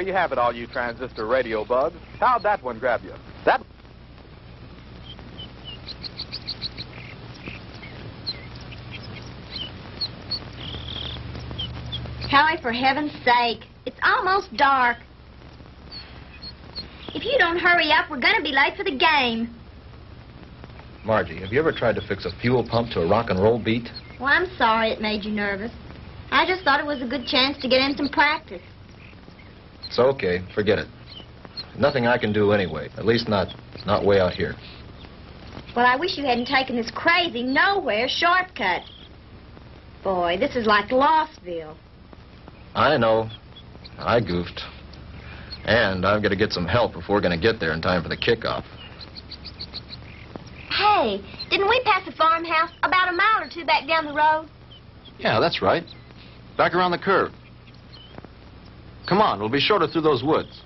there you have it, all you transistor radio bugs. How'd that one grab you? That. Howie, for heaven's sake, it's almost dark. If you don't hurry up, we're going to be late for the game. Margie, have you ever tried to fix a fuel pump to a rock and roll beat? Well, I'm sorry it made you nervous. I just thought it was a good chance to get in some practice. It's okay. Forget it. Nothing I can do anyway. At least not, not way out here. Well, I wish you hadn't taken this crazy nowhere shortcut. Boy, this is like Lostville. I know. I goofed. And I've got to get some help if we're going to get there in time for the kickoff. Hey, didn't we pass a farmhouse about a mile or two back down the road? Yeah, that's right. Back around the curve. Come on, we'll be shorter through those woods.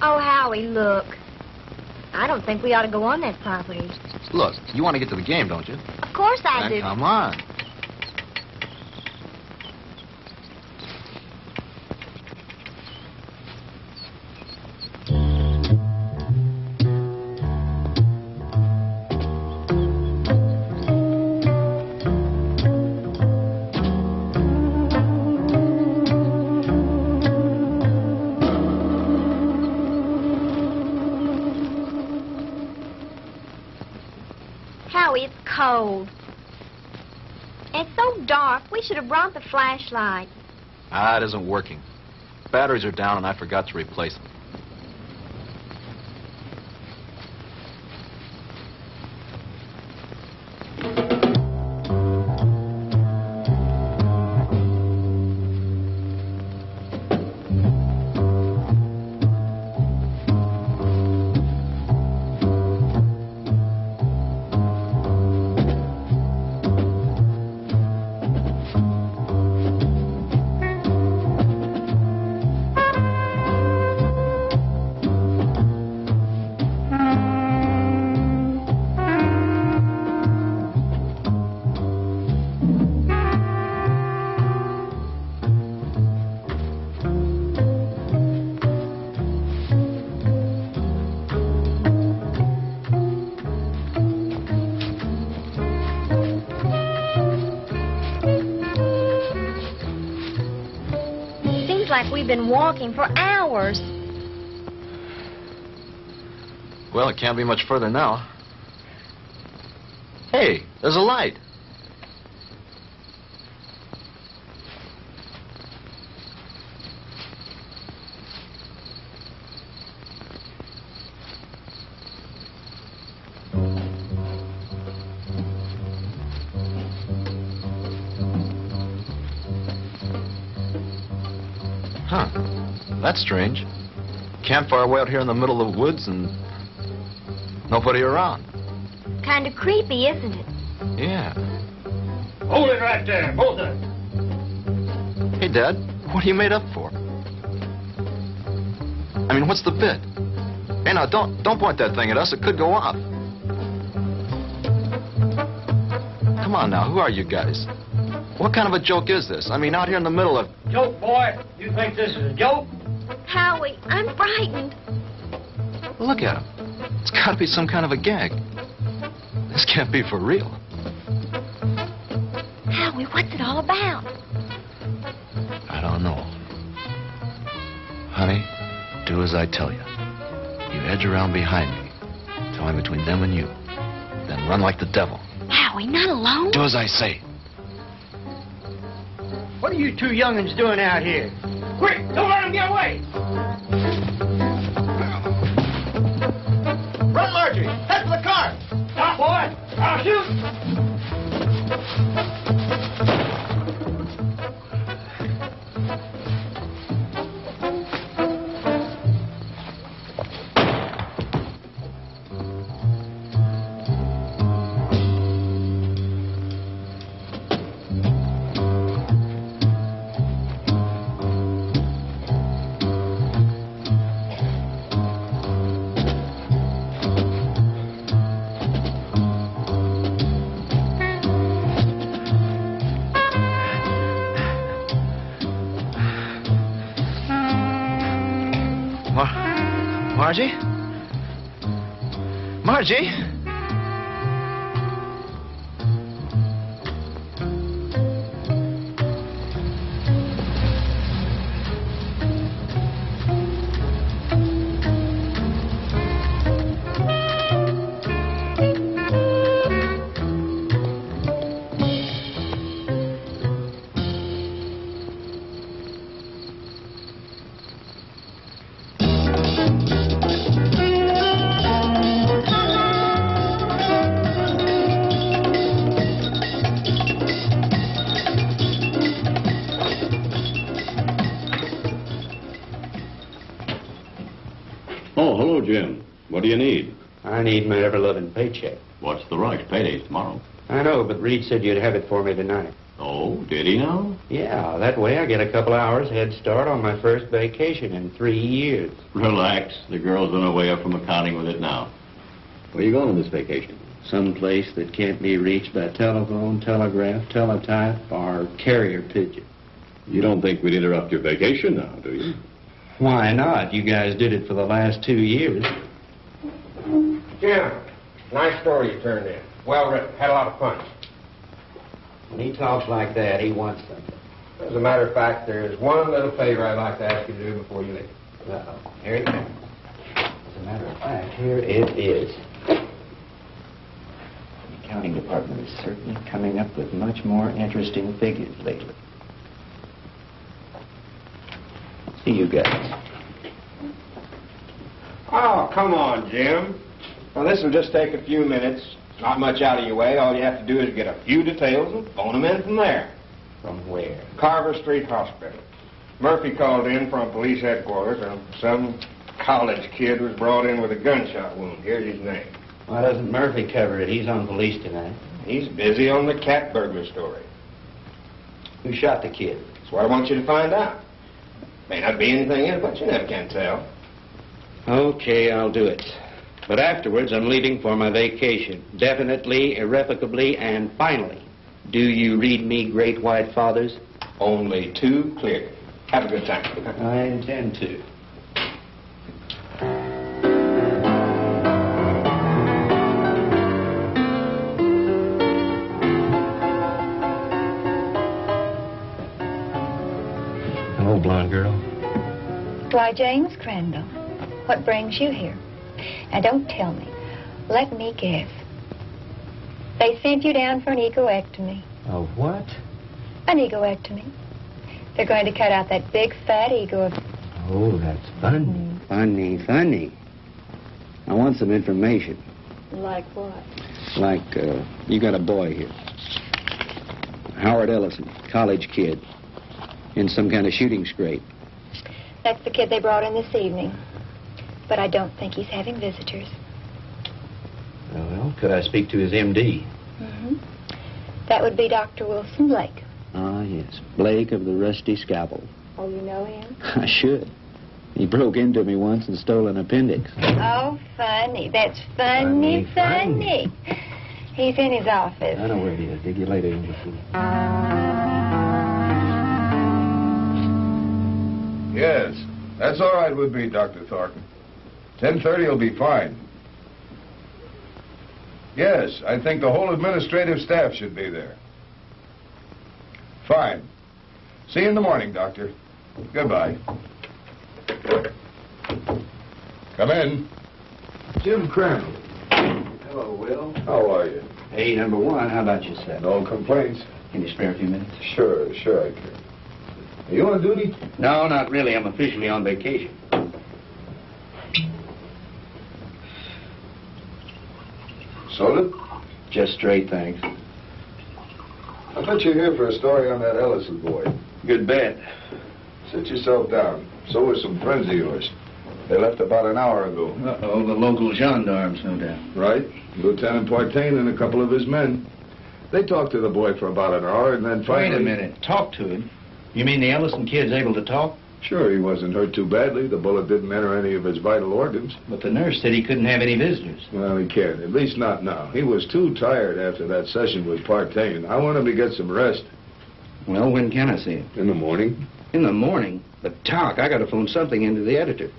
Oh, Howie, look. I don't think we ought to go on that property. Look, you want to get to the game, don't you? Of course I Now, do. Come on. Flashlight. Ah, it isn't working. Batteries are down and I forgot to replace them. Walking for hours. Well, it can't be much further now. Hey, there's a light. That's strange. Campfire way out here in the middle of the woods and nobody around. Kind of creepy, isn't it? Yeah. Hold it right there, both of them. Hey, Dad, what are you made up for? I mean, what's the bit? Hey, now, don't, don't point that thing at us. It could go off. Come on now, who are you guys? What kind of a joke is this? I mean, out here in the middle of... Joke, boy. You think this is a joke? Howie, I'm frightened. Look at him. It's got to be some kind of a gag. This can't be for real. Howie, what's it all about? I don't know. Honey, do as I tell you. You edge around behind me. Tell me between them and you. Then run like the devil. Howie, not alone. Do as I say. What are you two young'uns doing out here? Quick, don't let him get away. Run, Marjorie! Head for the car! Stop, boy. I'll shoot. What's the rush? Payday's tomorrow. I know, but Reed said you'd have it for me tonight. Oh, did he now? Yeah, that way I get a couple hours head start on my first vacation in three years. Relax. The girl's on her way up from accounting with it now. Where are you going on this vacation? Some place that can't be reached by telephone, telegraph, teletype, or carrier pigeon. You don't think we'd interrupt your vacation now, do you? Why not? You guys did it for the last two years. Jim, nice story you turned in. Well written. Had a lot of fun. When he talks like that, he wants something. As a matter of fact, there is one little favor I'd like to ask you to do before you leave. Uh-oh. Here it comes. As a matter of fact, here it is. The accounting department is certainly coming up with much more interesting figures lately. See you guys. Oh, come on, Jim. Well, this will just take a few minutes. Not much out of your way. All you have to do is get a few details and phone them in from there. From where? Carver Street Hospital. Murphy called in from police headquarters, and some college kid was brought in with a gunshot wound. Here's his name. Why doesn't Murphy cover it? He's on police tonight. He's busy on the cat burglar story. Who shot the kid? That's what I want you to find out. May not be anything in it, but you never can tell. Okay, I'll do it. But afterwards, I'm leaving for my vacation. Definitely, irrevocably, and finally. Do you read me, Great White Fathers? Only too clear. Have a good time. I intend to. Hello, blonde girl. Why, James Crandall, what brings you here? Now, don't tell me. Let me guess. They sent you down for an egoectomy. A what? An egoectomy. They're going to cut out that big fat ego of... Oh, that's funny. Funny, funny. I want some information. Like what? Like, uh, you got a boy here. Howard Ellison, college kid. In some kind of shooting scrape. That's the kid they brought in this evening. But I don't think he's having visitors. Well, could I speak to his MD? Mm-hmm. That would be Dr. Wilson Blake. Ah, yes. Blake of the Rusty Scalpel. Oh, you know him? I should. He broke into me once and stole an appendix. Oh, funny. That's funny, Funny, funny. He's in his office. I know where he is. Dig you later, Englishman. Yes, that's all right with me, Dr. Thornton. 10.30 will be fine. Yes, I think the whole administrative staff should be there. Fine. See you in the morning, Doctor. Goodbye. Come in. Jim Crandall. Hello, Will. How are you? Hey, number one, how about yourself? No complaints? Can you spare a few minutes? Sure, sure I can. Are you on duty? No, not really. I'm officially on vacation. Soda? Just straight, thanks. I bet you're here for a story on that Ellison boy. Good bet. Sit yourself down. So are some friends of yours. They left about an hour ago. Uh-oh, the local gendarmes, no doubt. Right? Lieutenant Partain and a couple of his men. They talked to the boy for about an hour and then finally... Wait a minute. Talk to him? You mean the Ellison kid's able to talk? Sure, he wasn't hurt too badly. The bullet didn't enter any of his vital organs. But the nurse said he couldn't have any visitors. Well, he can't. At least not now. He was too tired after that session with Partain. I want him to get some rest. Well, when can I see him? In the morning? In the morning? But talk, I gotta phone something into the editor.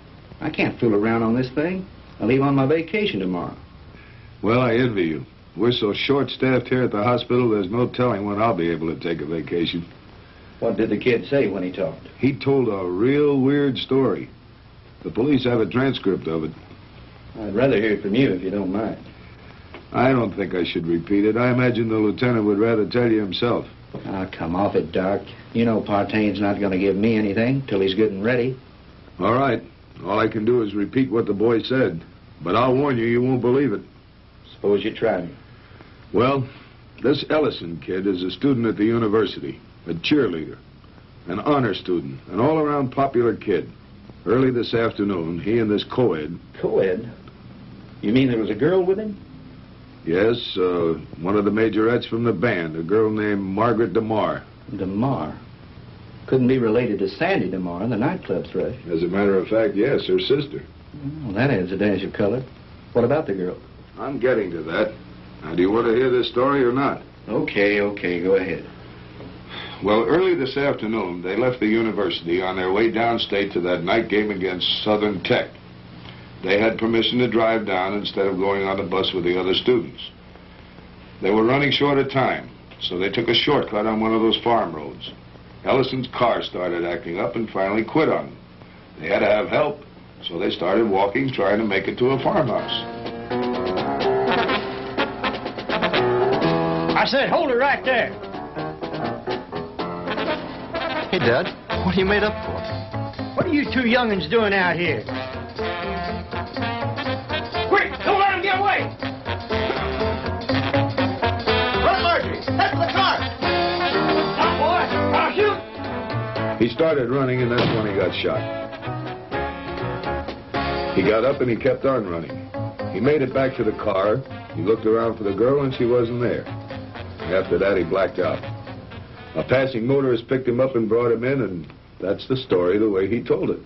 I can't fool around on this thing. I leave on my vacation tomorrow. Well, I envy you. We're so short-staffed here at the hospital, there's no telling when I'll be able to take a vacation. What did the kid say when he talked? He told a real weird story. The police have a transcript of it. I'd rather hear it from you if you don't mind. I don't think I should repeat it. I imagine the lieutenant would rather tell you himself. Ah, come off it, Doc. You know Partain's not going to give me anything till he's good and ready. All right. All I can do is repeat what the boy said. But I'll warn you, you won't believe it. Suppose you try me. Well, this Ellison kid is a student at the university, a cheerleader, an honor student, an all-around popular kid. Early this afternoon, he and this co-ed, Co-ed? You mean there was a girl with him? yes, uh, one of the majorettes from the band, a girl named Margaret DeMar. DeMar. Couldn't be related to Sandy DeMar, the nightclub thrush. As a matter of fact, yes, her sister. Well, that adds a dash of color. What about the girl? I'm getting to that. Now, do you want to hear this story or not? Okay, okay, go ahead. Well, early this afternoon, they left the university on their way downstate to that night game against Southern Tech. They had permission to drive down instead of going on the bus with the other students. They were running short of time, so they took a shortcut on one of those farm roads. Ellison's car started acting up and finally quit on them. They had to have help, so they started walking, trying to make it to a farmhouse. I said, hold it right there. Hey, Dad, what are you made up for? What are you two youngins doing out here? Quick, don't let him get away! Run, Marjorie! Head for the car! Stop, boy! I'll shoot! He started running, and that's when he got shot. He got up and he kept on running. He made it back to the car. He looked around for the girl, and she wasn't there. After that, he blacked out. A passing motorist picked him up and brought him in, and that's the story the way he told it.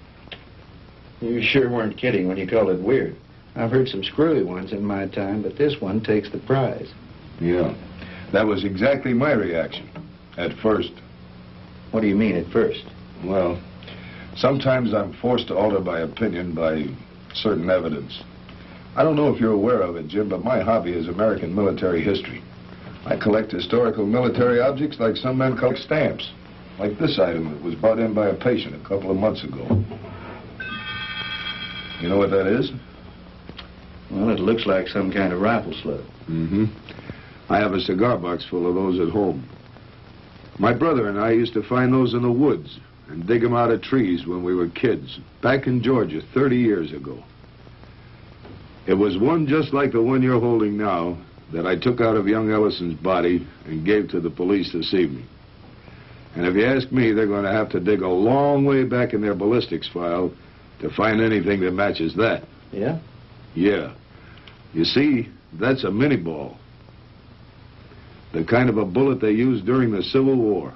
You sure weren't kidding when you called it weird. I've heard some screwy ones in my time, but this one takes the prize. Yeah. That was exactly my reaction. At first. What do you mean at first? Well, sometimes I'm forced to alter my opinion by certain evidence. I don't know if you're aware of it, Jim, but my hobby is American military history. I collect historical military objects like some men collect stamps. Like this item that was brought in by a patient a couple of months ago. You know what that is? Well, it looks like some kind of rifle slug. Mm-hmm. I have a cigar box full of those at home. My brother and I used to find those in the woods and dig them out of trees when we were kids, back in Georgia 30 years ago. It was one just like the one you're holding now that I took out of young Ellison's body and gave to the police this evening. And if you ask me, they're going to have to dig a long way back in their ballistics file to find anything that matches that. Yeah? Yeah. You see, that's a Minié ball. The kind of a bullet they used during the Civil War.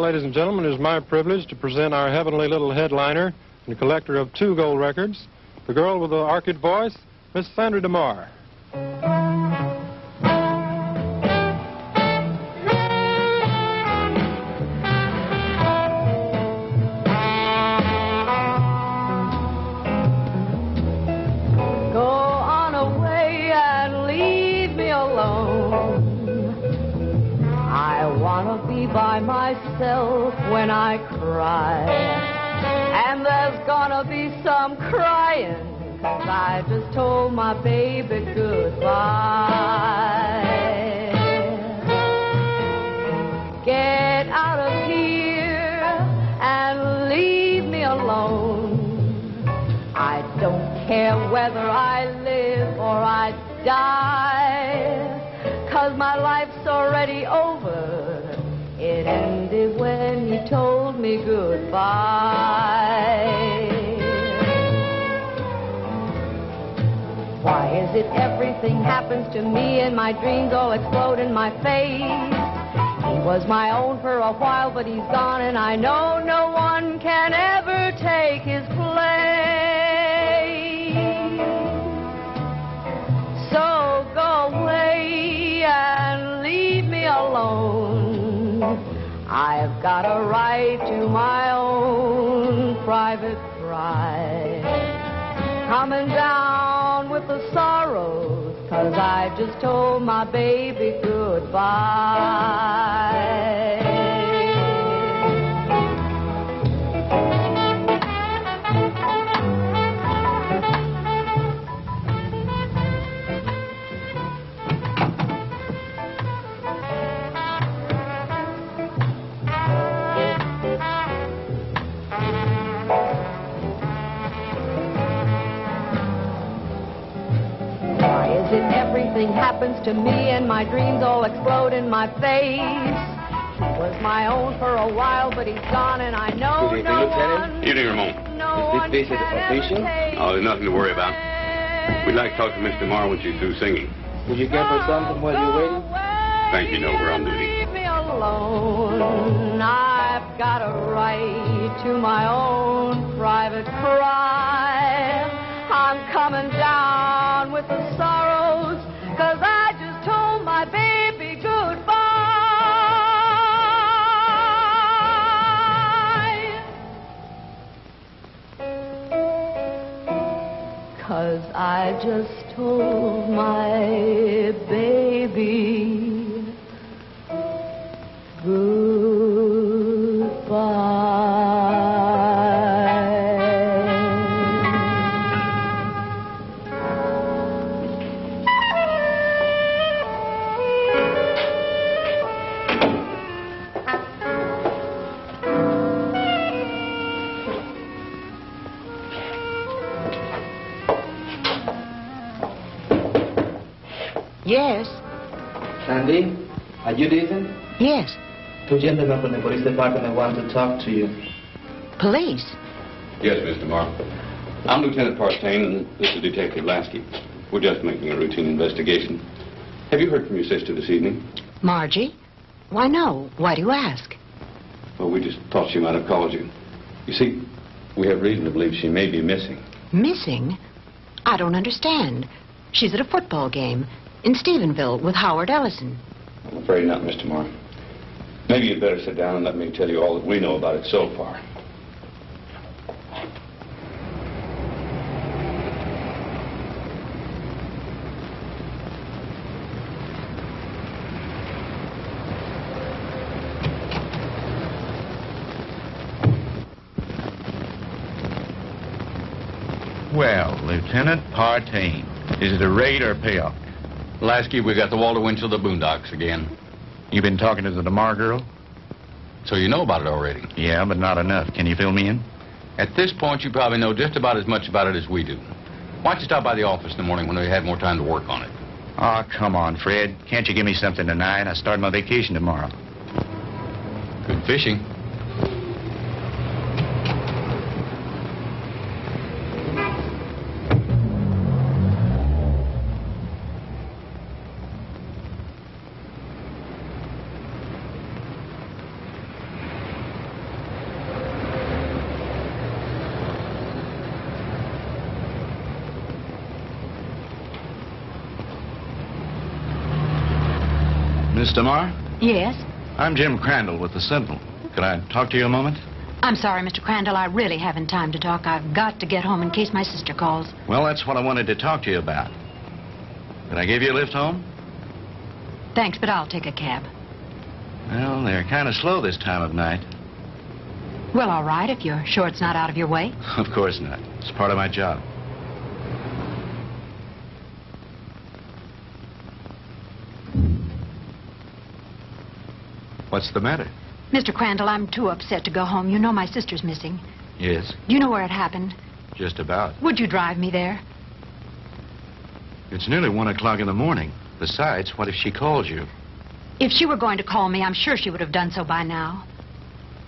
Ladies and gentlemen, it is my privilege to present our heavenly little headliner and collector of two gold records, the girl with the orchid voice, Miss Sandra DeMar. Alone. I don't care whether I live or I die, cause my life's already over. It ended when you told me goodbye. Why is it everything happens to me and my dreams all explode in my face? He was my own for a while, but he's gone, and I know no one can ever take his place. So go away and leave me alone. I've got a right to my own private pride. Coming down with the sorrows, cause I just told my baby goodbye. Everything happens to me and my dreams all explode in my face? He was my own for a while, but he's gone and I know Good evening, no Lieutenant. one, Evening, Ramon. no one Is this visit can ever official? take Oh, there's nothing to worry about. We'd like to talk to Miss DeMar when she's through singing. Would you give her something while you're waiting? Thank you, no, we're on duty. Leave me alone. I've got a right to my own private cry. I'm coming down with the sorrows, Cause I just told my baby goodbye. Yes, Sandy, are you decent? yes. Two gentlemen from the police department want to talk to you. Police. Yes, Mr. DeMar. I'm Lieutenant Partain, and this is Detective Lasky. We're just making a routine investigation. Have you heard from your sister this evening? Margie? Why, no. Why do you ask? Well, we just thought she might have called you. You see, we have reason to believe she may be missing. Missing? I don't understand. She's at a football game in Stephenville with Howard Ellison. I'm afraid not, Mr. Moore. Maybe you'd better sit down and let me tell you all that we know about it so far. Well, Lieutenant Partain, is it a raid or a payoff? Lasky, we got the Walter Winchell the Boondocks again. You been talking to the DeMar girl? So you know about it already. Yeah, but not enough. Can you fill me in? At this point, you probably know just about as much about it as we do. Why don't you stop by the office in the morning when we have more time to work on it? Oh, come on, Fred. Can't you give me something tonight? I start my vacation tomorrow. Good fishing. Miss DeMar? Yes? I'm Jim Crandall with the Sentinel. Could I talk to you a moment? I'm sorry, Mr. Crandall. I really haven't time to talk. I've got to get home in case my sister calls. Well, that's what I wanted to talk to you about. Can I give you a lift home? Thanks, but I'll take a cab. Well, they're kind of slow this time of night. Well, all right, if you're sure it's not out of your way. Of course not. It's part of my job. What's the matter? Mr. Crandall, I'm too upset to go home. You know my sister's missing. Yes, You know where it happened. just about. Would you drive me there? It's nearly one o'clock in the morning. Besides, what if she calls you? If she were going to call me, I'm sure she would have done so by now.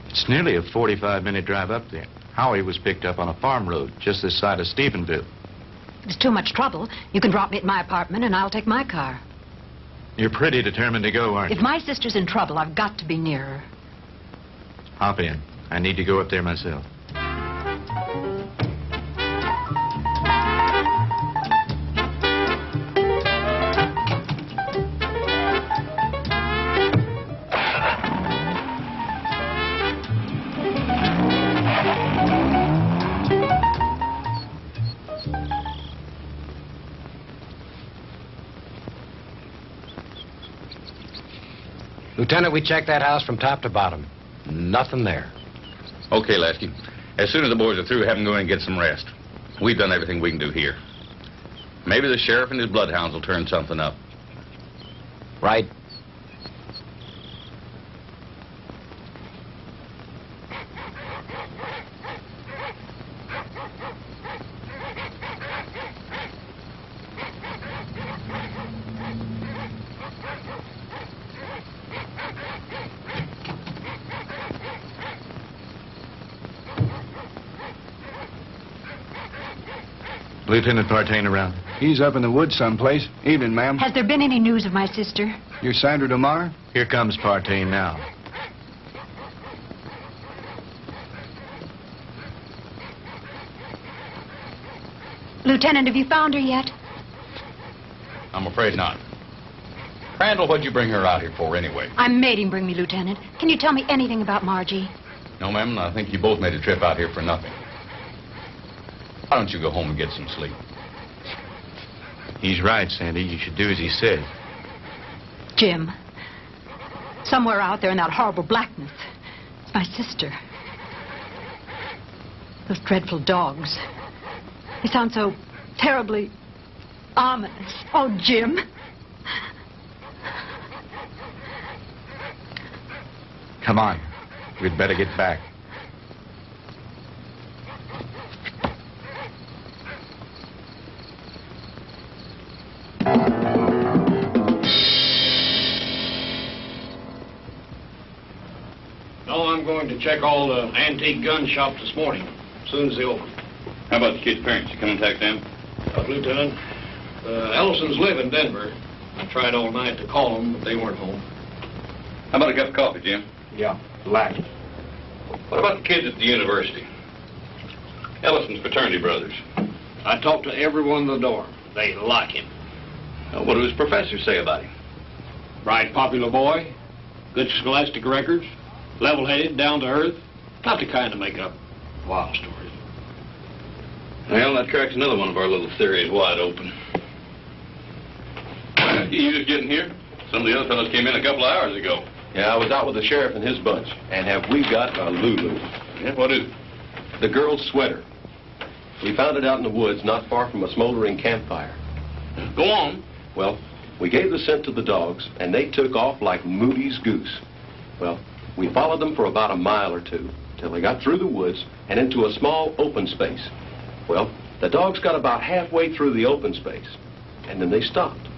It's nearly a 45-minute drive up there. Howie was picked up on a farm road just this side of Stephenville. It's too much trouble. You can drop me at my apartment, and I'll take my car. You're pretty determined to go, aren't you? If my sister's in trouble, I've got to be near her. Hop in. I need to go up there myself. Lieutenant, we checked that house from top to bottom. Nothing there. Okay, Lasky. As soon as the boys are through, have them go in and get some rest. We've done everything we can do here. Maybe the sheriff and his bloodhounds will turn something up. Right. Lieutenant Partain around. He's up in the woods someplace. Evening, ma'am. Has there been any news of my sister? You're Sandra DeMar? Here comes Partain now. Lieutenant, have you found her yet? I'm afraid not. Crandall, what'd you bring her out here for anyway? I made him bring me, Lieutenant. Can you tell me anything about Margie? No, ma'am, I think you both made a trip out here for nothing. Why don't you go home and get some sleep? He's right, Sandy. You should do as he said. Jim. Somewhere out there in that horrible blackness. It's my sister. Those dreadful dogs. They sound so terribly ominous. Oh, Jim. Come on. We'd better get back. Check all the antique gun shops this morning, as soon as they open. How about the kid's parents? You come contact them? Uh, Lieutenant, uh, Ellisons live in Denver. I tried all night to call them, but they weren't home. How about a cup of coffee, Jim? Yeah, black. What about the kids at the university? Ellison's fraternity brothers. I talked to everyone in the dorm. They like him. Uh, what do his professors say about him? Bright, popular boy, good scholastic records, level-headed, down to earth. Not the kind to make up wild stories. Well, that cracks another one of our little theories wide open. You just getting here? Some of the other fellows came in a couple of hours ago. Yeah, I was out with the sheriff and his bunch. And have we got a Lulu? Yeah, what is it? The girl's sweater. We found it out in the woods not far from a smoldering campfire. Go on. Well, we gave the scent to the dogs, and they took off like Moody's goose. Well, we followed them for about a mile or two, till they got through the woods and into a small open space. Well, the dogs got about halfway through the open space, and then they stopped.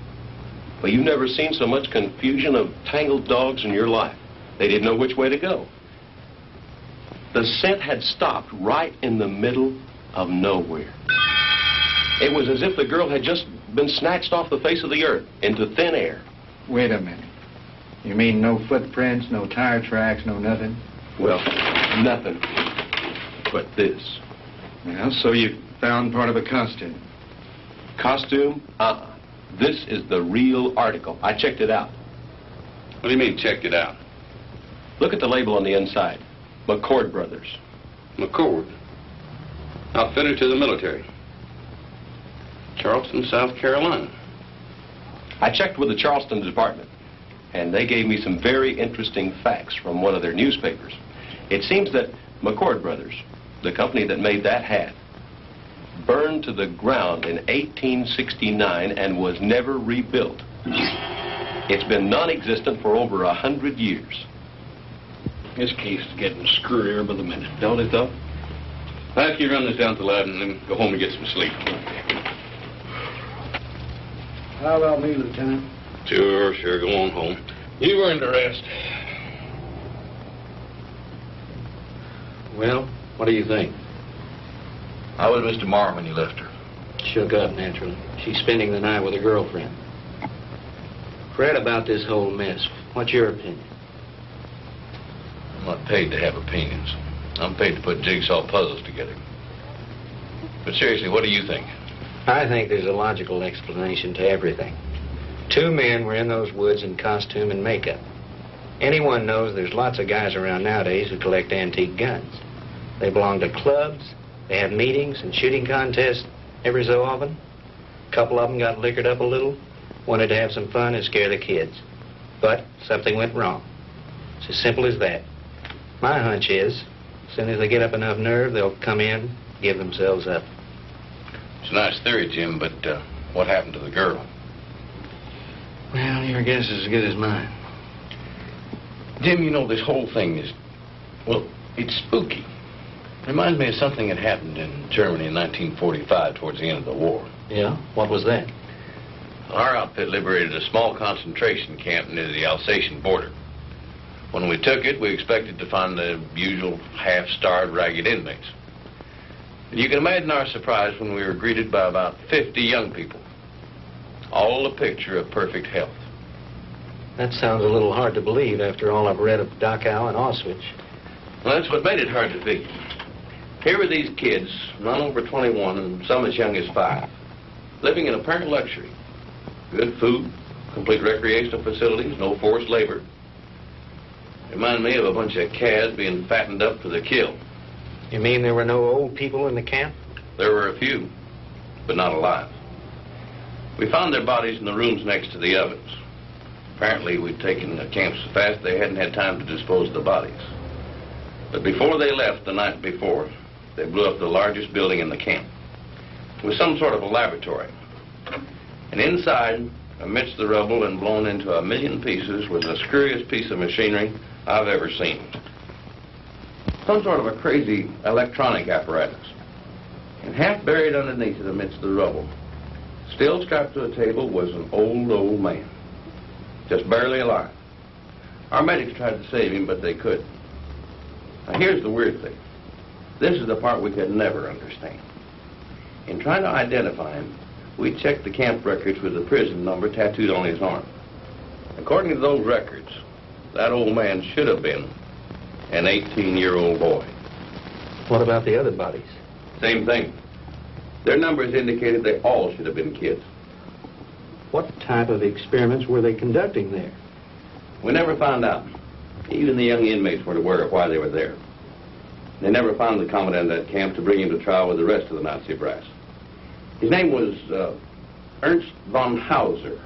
Well, you've never seen so much confusion of tangled dogs in your life. They didn't know which way to go. The scent had stopped right in the middle of nowhere. It was as if the girl had just been snatched off the face of the earth into thin air. Wait a minute. You mean no footprints, no tire tracks, no nothing? Well, nothing but this. Well, so you found part of a costume. Costume? Uh-uh. This is the real article. I checked it out. What do you mean, checked it out? Look at the label on the inside. McCord Brothers. McCord? Outfitted to the military. Charleston, South Carolina. I checked with the Charleston department, and they gave me some very interesting facts from one of their newspapers. It seems that McCord Brothers, the company that made that hat, burned to the ground in 1869 and was never rebuilt. It's been non-existent for over a hundred years. This case is getting screwier by the minute, don't it, though? I'll you run this down to the lab and then go home and get some sleep. How about me, Lieutenant? Sure, sure, go on home. You earned a rest. Well, what do you think? How was Mr. Marr when you left her? Shook up, naturally. She's spending the night with a girlfriend. Fred, about this whole mess, what's your opinion? I'm not paid to have opinions. I'm paid to put jigsaw puzzles together. But seriously, what do you think? I think there's a logical explanation to everything. Two men were in those woods in costume and makeup. Anyone knows there's lots of guys around nowadays who collect antique guns. They belong to clubs, they have meetings and shooting contests every so often. A couple of them got liquored up a little, wanted to have some fun and scare the kids. But something went wrong. It's as simple as that. My hunch is, as soon as they get up enough nerve, they'll come in, give themselves up. It's a nice theory, Jim, but uh, what happened to the girl? Well, your guess is as good as mine. Jim, you know, this whole thing is, well, it's spooky. Reminds me of something that happened in Germany in 1945 towards the end of the war. Yeah? What was that? Our outfit liberated a small concentration camp near the Alsatian border. When we took it, we expected to find the usual half-starved, ragged inmates. And you can imagine our surprise when we were greeted by about 50 young people, all a picture of perfect health. That sounds a little hard to believe after all I've read of Dachau and Auschwitz. Well, that's what made it hard to figure. Here were these kids, none over 21 and some as young as five, living in apparent luxury. Good food, complete recreational facilities, no forced labor. Remind me of a bunch of calves being fattened up for the kill. You mean there were no old people in the camp? There were a few, but not alive. We found their bodies in the rooms next to the ovens. Apparently, we'd taken the camp so fast they hadn't had time to dispose of the bodies. But before they left the night before, they blew up the largest building in the camp. It was some sort of a laboratory. And inside, amidst the rubble and blown into a million pieces, was the screwiest piece of machinery I've ever seen. Some sort of a crazy electronic apparatus. And half buried underneath it amidst the rubble, still strapped to a table, was an old, old man. Just barely alive. Our medics tried to save him, but they couldn't. Now, here's the weird thing. This is the part we could never understand. In trying to identify him, we checked the camp records with the prison number tattooed on his arm. According to those records, that old man should have been an 18-year-old boy. What about the other bodies? Same thing. Their numbers indicated they all should have been kids. What type of experiments were they conducting there? We never found out. Even the young inmates weren't aware of why they were there. They never found the commandant of that camp to bring him to trial with the rest of the Nazi brass. His name was uh, Ernst von Hauser.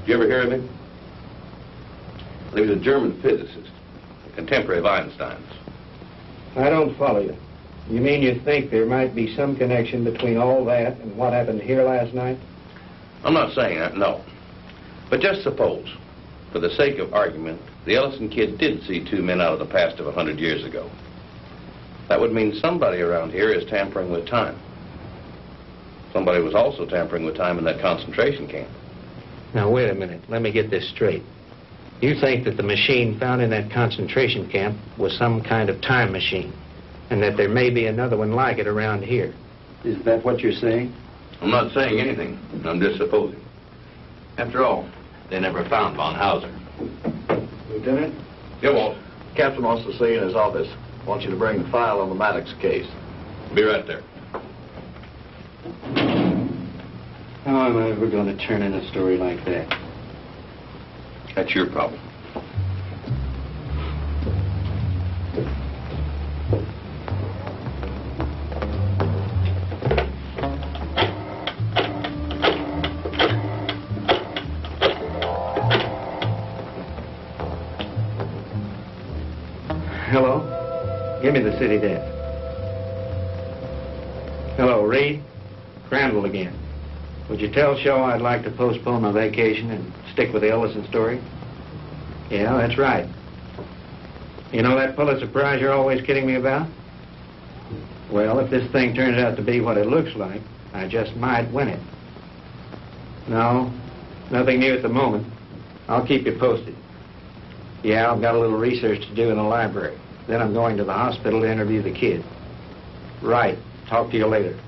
Did you ever hear of him? He was a German physicist, a contemporary of Einstein's. I don't follow you. You mean you think there might be some connection between all that and what happened here last night? I'm not saying that, no. But just suppose, for the sake of argument, the Ellison kid did see two men out of the past of a hundred years ago. That would mean somebody around here is tampering with time. Somebody was also tampering with time in that concentration camp. Now, wait a minute. Let me get this straight. You think that the machine found in that concentration camp was some kind of time machine, and that there may be another one like it around here. Is that what you're saying? I'm not saying anything. I'm just supposing. After all, they never found von Hauser. Lieutenant? Yeah, Walt. Captain wants to see you in his office. Wants you to bring the file on the Maddox case. Be right there. How am I ever going to turn in a story like that? That's your problem. City desk. Hello, Reed? Crandall again. Would you tell Shaw I'd like to postpone my vacation and stick with the Ellison story? Yeah, that's right. You know that Pulitzer Prize you're always kidding me about? Well, if this thing turns out to be what it looks like, I just might win it. No, nothing new at the moment. I'll keep you posted. Yeah, I've got a little research to do in the library. Then I'm going to the hospital to interview the kid. Right. Talk to you later.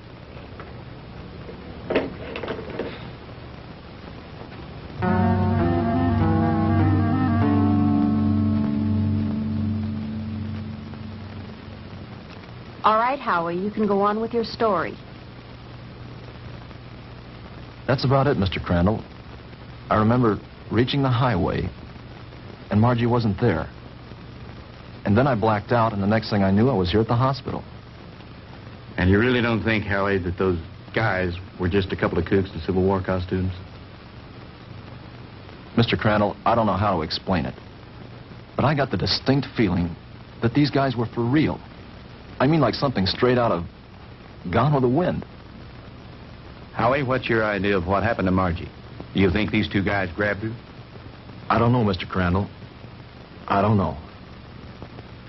All right, Howie, you can go on with your story. That's about it, Mr. Crandall. I remember reaching the highway, and Margie wasn't there. And then I blacked out, and the next thing I knew, I was here at the hospital. And you really don't think, Howie, that those guys were just a couple of cooks in Civil War costumes? Mr. Crandall, I don't know how to explain it, but I got the distinct feeling that these guys were for real. I mean like something straight out of Gone with the Wind. Howie, what's your idea of what happened to Margie? Do you think these two guys grabbed her? I don't know, Mr. Crandall. I don't know.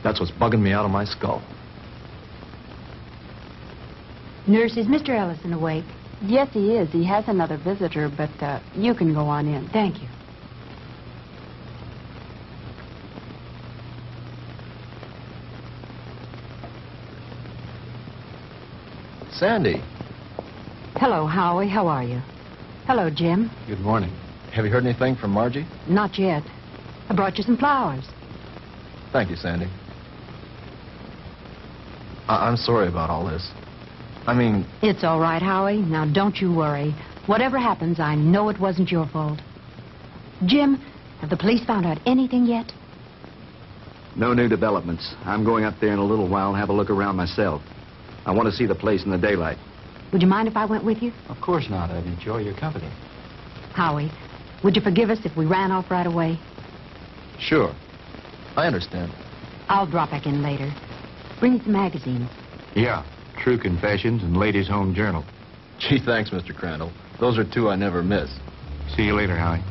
That's what's bugging me out of my skull. Nurse, is Mr. Ellison awake? Yes, he is. He has another visitor, but uh, you can go on in. Thank you. Sandy. Hello, Howie. How are you? Hello, Jim. Good morning. Have you heard anything from Margie? Not yet. I brought you some flowers. Thank you, Sandy. I- I'm sorry about all this. I mean, It's all right, Howie. Now, don't you worry. Whatever happens, I know it wasn't your fault. Jim, have the police found out anything yet? No new developments. I'm going up there in a little while and have a look around myself. I want to see the place in the daylight. Would you mind if I went with you? Of course not. I'd enjoy your company. Howie, would you forgive us if we ran off right away? sure. I understand. I'll drop back in later. Bring me some magazines. Yeah. True Confessions and Ladies' Home Journal. Gee, thanks, Mr. Crandall. Those are two I never miss. See you later, Howie.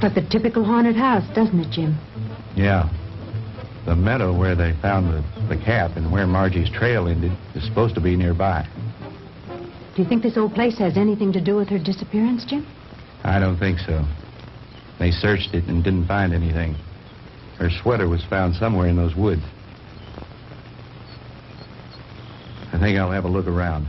Looks like the typical haunted house, doesn't it, Jim? Yeah. The meadow where they found the, the cap and where Margie's trail ended is supposed to be nearby. Do you think this old place has anything to do with her disappearance, Jim? I don't think so. They searched it and didn't find anything. Her sweater was found somewhere in those woods. I think I'll have a look around.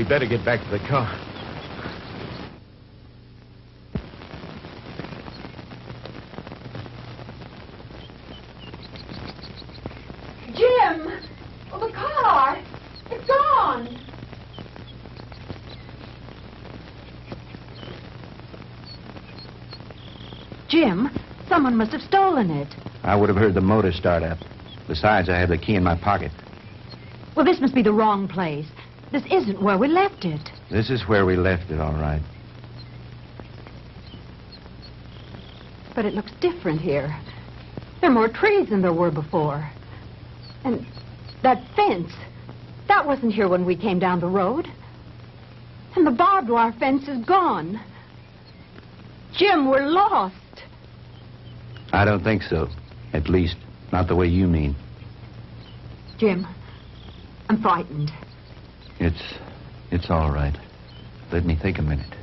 We better get back to the car. Jim! Oh, the car! It's gone! Jim, someone must have stolen it. I would have heard the motor start up. Besides, I have the key in my pocket. Well, this must be the wrong place. This isn't where we left it. This is where we left it, all right. But it looks different here. There are more trees than there were before. And that fence, that wasn't here when we came down the road. And the barbed wire fence is gone. Jim, we're lost. I don't think so. At least, not the way you mean. Jim, I'm frightened. It's. it's all right. Let me think a minute.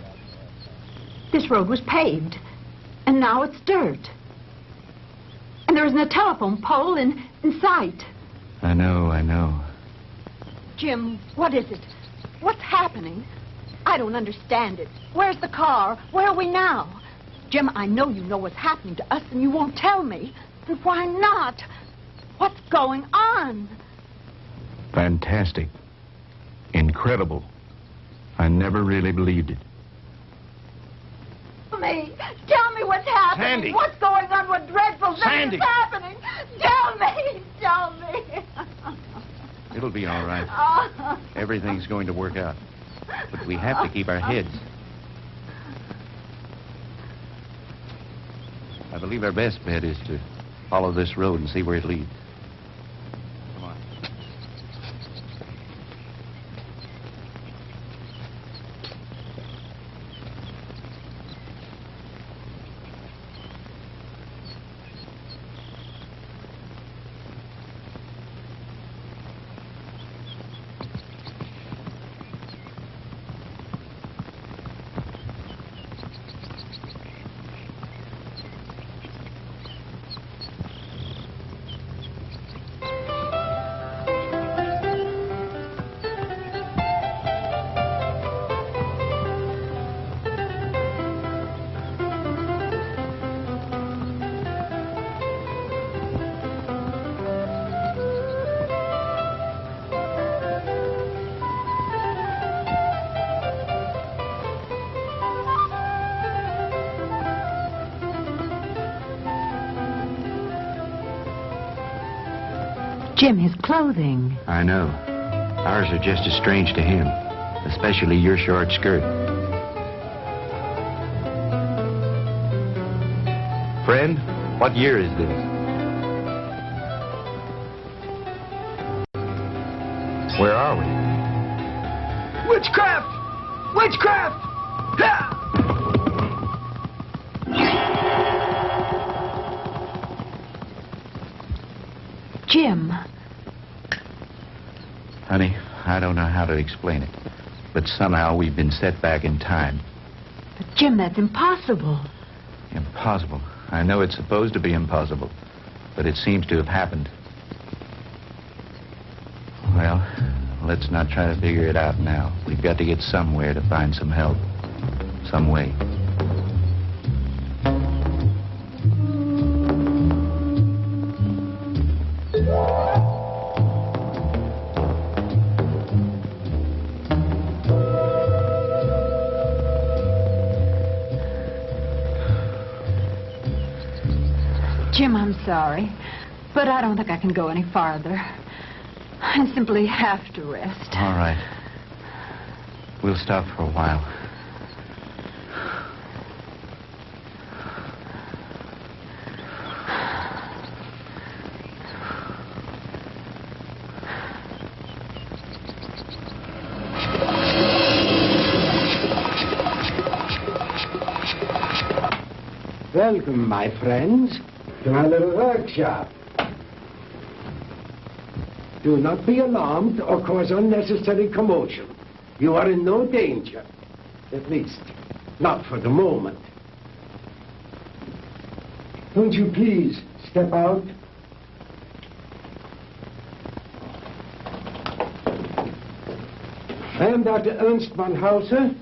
This road was paved, and now it's dirt. And there isn't a telephone pole in, in sight. I know, I know. Jim, what is it? What's happening? I don't understand it. Where's the car? Where are we now? Jim, I know you know what's happening to us, and you won't tell me. And why not? What's going on? Fantastic. Incredible. I never really believed it. Tell me. Tell me what's happening. Sandy. What's going on? What dreadful thing Sandy. is happening? Tell me. Tell me. It'll be all right. Oh. Everything's going to work out. But we have to keep our heads. I believe our best bet is to follow this road and see where it leads. Jim, his clothing. I know. Ours are just as strange to him, especially your short skirt. Friend, what year is this? Where are we? Witchcraft! Witchcraft! To explain it, but somehow we've been set back in time. But Jim, that's impossible. Impossible. I know it's supposed to be impossible, but it seems to have happened. Well, let's not try to figure it out now. We've got to get somewhere to find some help. Some way. I don't think I can go any farther. I simply have to rest. All right. We'll stop for a while. Welcome, my friends, to my little workshop. Do not be alarmed or cause unnecessary commotion. You are in no danger. At least, not for the moment. Won't you please step out? I am Dr. Ernst von Hauser.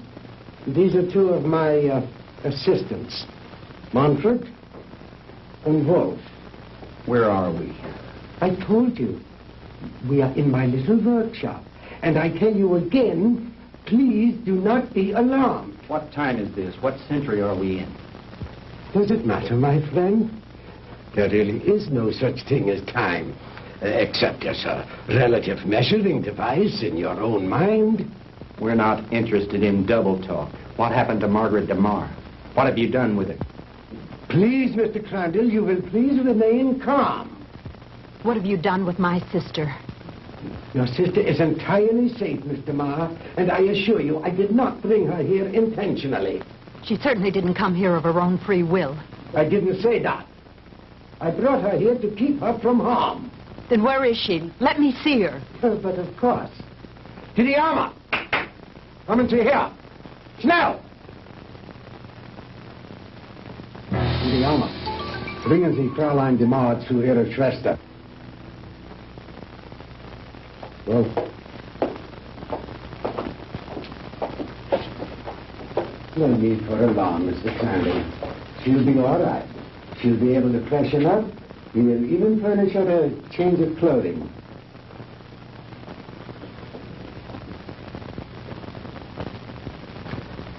These are two of my uh, assistants, Manfred and Wolf. Where are we? I told you. We are in my little workshop. And I tell you again, please do not be alarmed. What time is this? What century are we in? Does it matter, my friend? There really is no such thing as time, uh, except as a relative measuring device in your own mind. We're not interested in double talk. What happened to Margaret DeMar? What have you done with it? Please, Mr. Crandall, you will please remain calm. What have you done with my sister? Your sister is entirely safe, Mr. Marr, and I assure you I did not bring her here intentionally. She certainly didn't come here of her own free will. I didn't say that. I brought her here to keep her from harm. Then where is she? Let me see her. but of course. To the armor! Come see here. Schnell! To the armor. Bringen Sie Fräulein DeMar zu ihrer Schwester. Well, no need for alarm, Mr. Crandall. She'll be all right. She'll be able to freshen up. We will even furnish her a change of clothing.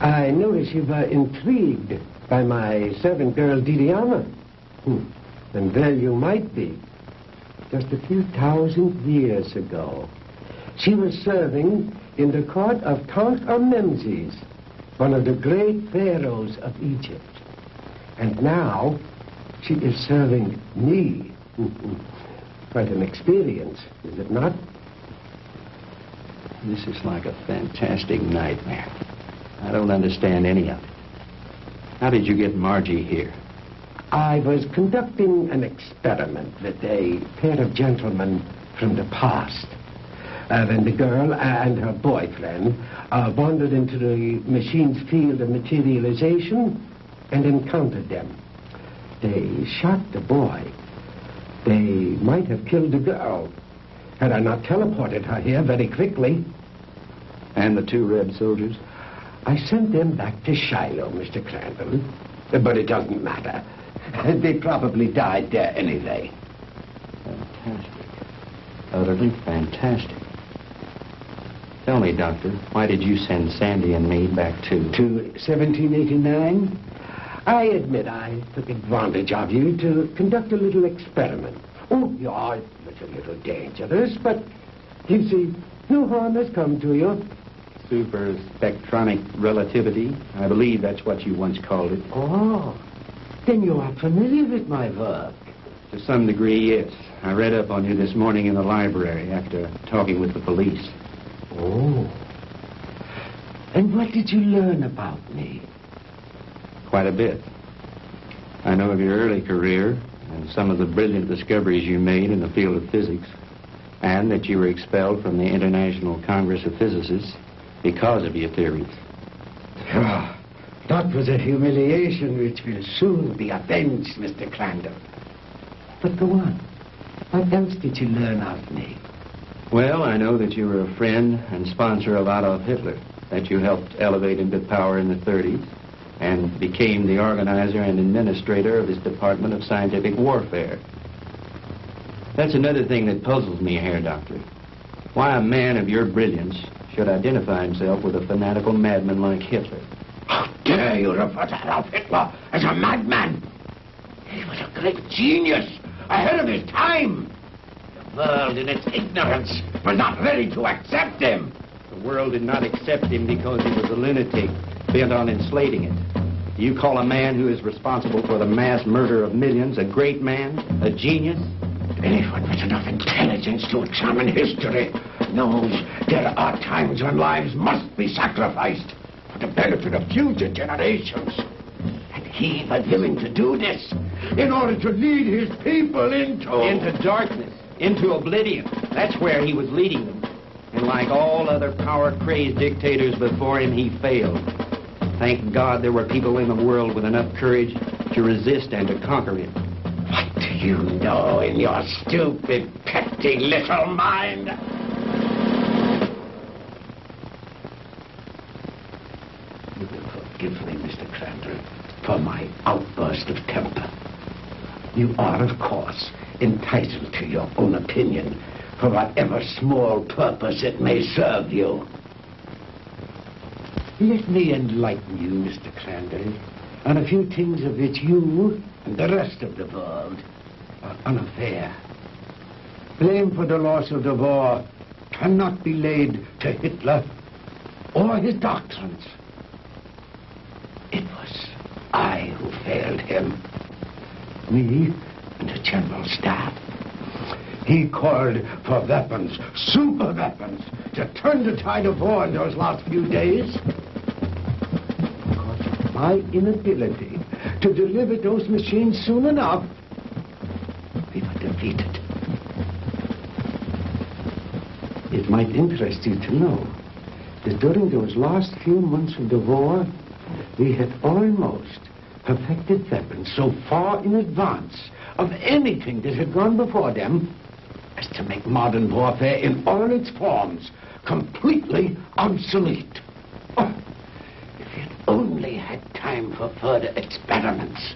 I notice you were intrigued by my servant girl, Didiana. Hmm. And there you might be. Just a few thousand years ago, She was serving in the court of Tutankhamun, one of the great pharaohs of Egypt. And now she is serving me. Quite an experience, is it not? This is like a fantastic nightmare. I don't understand any of it. How did you get Margie here? I was conducting an experiment with a pair of gentlemen from the past. Uh, when the girl and her boyfriend uh, wandered into the machine's field of materialization and encountered them. They shot the boy. They might have killed the girl had I not teleported her here very quickly. And the two red soldiers? I sent them back to Shiloh, Mr. Crandall. But it doesn't matter. They probably died there anyway. Fantastic. Utterly fantastic. Tell me, Doctor, why did you send Sandy and me back to... To 1789? I admit I took advantage of you to conduct a little experiment. Oh, yeah, it was a little dangerous, but you see, no harm has come to you. Super spectronic relativity. I believe that's what you once called it. Oh, then you are familiar with my work. To some degree, yes. I read up on you this morning in the library after talking with the police. Oh. And what did you learn about me? Quite a bit. I know of your early career and some of the brilliant discoveries you made in the field of physics, and that you were expelled from the International Congress of Physicists because of your theories. Ah, that was a humiliation which will soon be avenged, Mr. Crandall. But go on. What else did you learn of me? Well, I know that you were a friend and sponsor of Adolf Hitler, that you helped elevate him to power in the 30s, and became the organizer and administrator of his Department of Scientific Warfare. That's another thing that puzzles me Herr Doctor. Why a man of your brilliance should identify himself with a fanatical madman like Hitler. How dare you refer to Adolf Hitler as a madman? He was a great genius, ahead of his time. The world, in its ignorance, was not ready to accept him. The world did not accept him because he was a lunatic bent on enslaving it. You call a man who is responsible for the mass murder of millions a great man, a genius? Anyone with enough intelligence to examine history knows there are times when lives must be sacrificed for the benefit of future generations. And he was willing to do this in order to lead his people into... Into darkness, into oblivion. That's where he was leading them. And like all other power-crazed dictators before him, he failed. Thank God there were people in the world with enough courage to resist and to conquer him. What do you know in your stupid, petty little mind? You will forgive me, Mr. Crandall, for my outburst of temper. You are, of course, entitled to your own opinion for whatever small purpose it may serve you. Let me enlighten you, Mr. Crandall, on a few things of which you and the rest of the world are unaware. Blame for the loss of the war cannot be laid to Hitler or his doctrines. It was I who failed him. Me the General Staff. He called for weapons, super weapons, to turn the tide of war in those last few days. Because of my inability to deliver those machines soon enough, we were defeated. It might interest you to know that during those last few months of the war, we had almost perfected weapons so far in advance of anything that had gone before them as to make modern warfare in all its forms completely obsolete. Oh, if we had only had time for further experiments.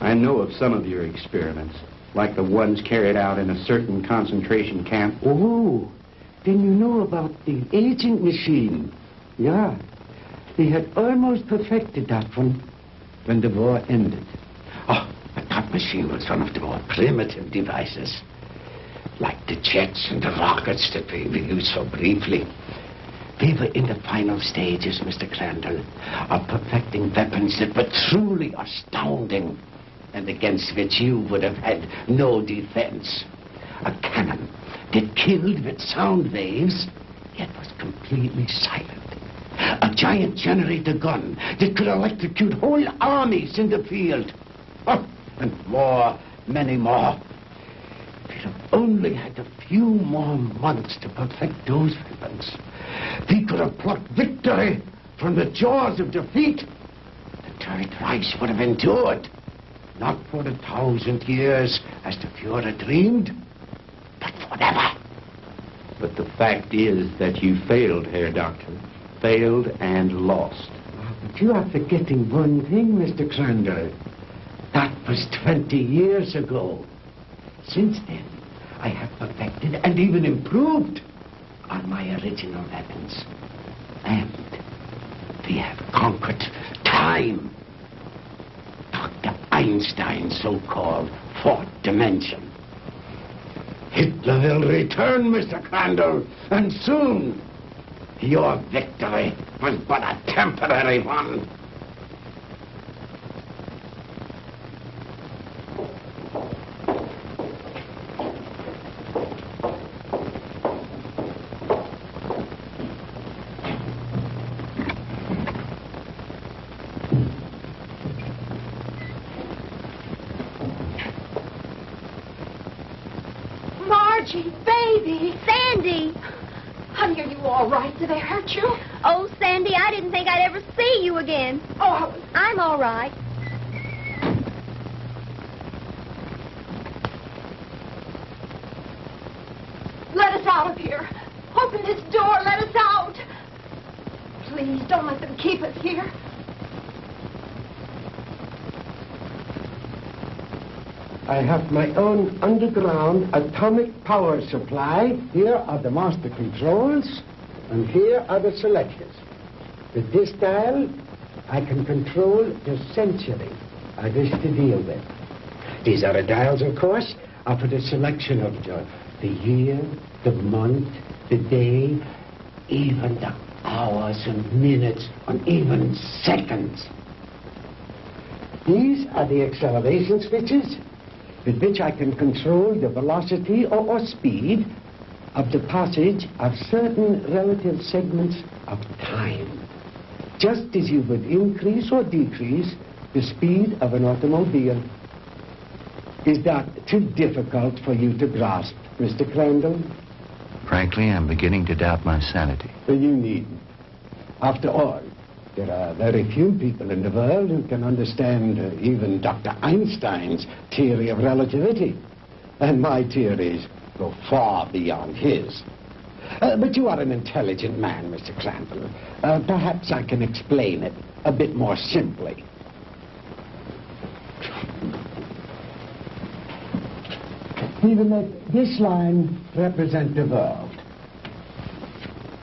I know of some of your experiments, like the ones carried out in a certain concentration camp. Oh, then you know about the aging machine. Yeah, they had almost perfected that one when the war ended. Oh, that machine was one of the more primitive devices. like the jets and the rockets that we we used so briefly. We were in the final stages, Mr. Crandall, of perfecting weapons that were truly astounding and against which you would have had no defense. A cannon that killed with sound waves, yet was completely silent. A giant generator gun that could electrocute whole armies in the field. Oh, and more, many more. If we'd have only had a few more months to perfect those weapons. We could have plucked victory from the jaws of defeat. The Third Reich would have endured. Not for a thousand years, as the Fuhrer dreamed, but forever. But the fact is that you failed, Herr Doctor. Failed and lost. But you are forgetting one thing, Mr. Crandall. That was 20 years ago. Since then, I have perfected and even improved on my original weapons. And we have conquered time. Dr. Einstein's so-called fourth dimension. Hitler will return, Mr. Crandall, and soon. Your victory was but a temporary one. Margie, baby. Sandy. Honey, are you all right? Did they hurt you? Oh, Sandy, I didn't I'd see you again. Oh, I'm all right. Let us out of here. Open this door. Let us out. Please, don't let them keep us here. I have my own underground atomic power supply. Here are the master controls, and here are the selectors. With this dial, I can control the century I wish to deal with. These other dials, of course, are for the selection of the, the year, the month, the day, even the hours and minutes, and even seconds. These are the acceleration switches with which I can control the velocity or, or speed of the passage of certain relative segments of time. Just as you would increase or decrease the speed of an automobile. Is that too difficult for you to grasp, Mr. Crandall? Frankly, I'm beginning to doubt my sanity. Well, you needn't. After all, there are very few people in the world who can understand uh, even Dr. Einstein's theory of relativity. And my theories go far beyond his. Uh, but you are an intelligent man, Mr. Crandall. Uh, perhaps I can explain it a bit more simply. Will let this line represent the world.